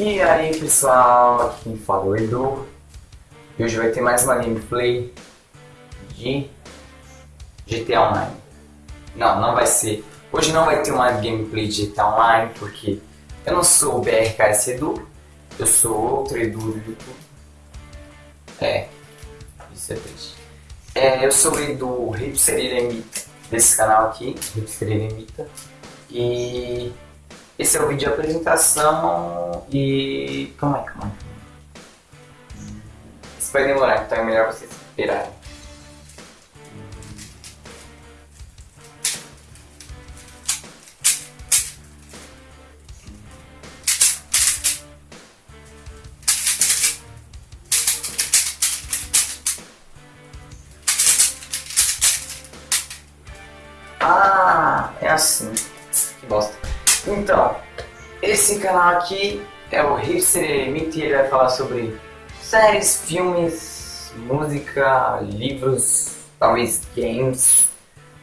E aí pessoal, aqui quem fala é o Edu e hoje vai ter mais uma gameplay de GTA Online. Não, não vai ser. Hoje não vai ter uma gameplay de GTA Online porque eu não sou o BRKS Edu, eu sou outro Edu do YouTube. É, isso é triste. É, eu sou o Edu Hipster Eremita desse canal aqui, Hipster Eremita. E esse é o vídeo de apresentação e... Calma aí, calma aí. Isso vai demorar, então é melhor vocês esperarem. Ah, é assim. Que bosta. Então, esse canal aqui é o Hipster Emite ele vai falar sobre séries, filmes, música, livros, talvez games.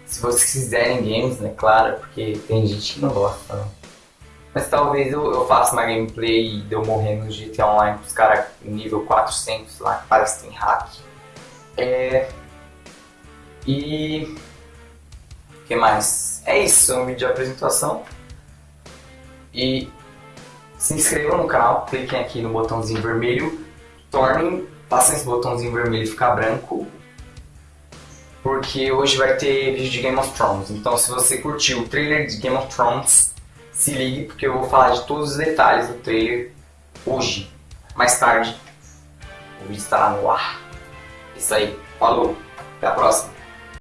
Se vocês quiserem games, né, claro, porque tem gente que não gosta, né? Mas talvez eu, eu faça uma gameplay de eu morrer no GTA Online com os caras nível 400 lá, que parece que tem hack. É... E... O que mais? É isso, um vídeo de apresentação. E se inscrevam no canal, cliquem aqui no botãozinho vermelho, tornem, passem esse botãozinho vermelho ficar branco, porque hoje vai ter vídeo de Game of Thrones. Então se você curtiu o trailer de Game of Thrones, se ligue porque eu vou falar de todos os detalhes do trailer hoje. Mais tarde, o vídeo estará no ar. Isso aí, falou, até a próxima.